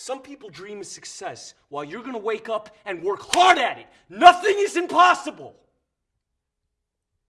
Some people dream of success while you're gonna wake up and work hard at it. Nothing is impossible.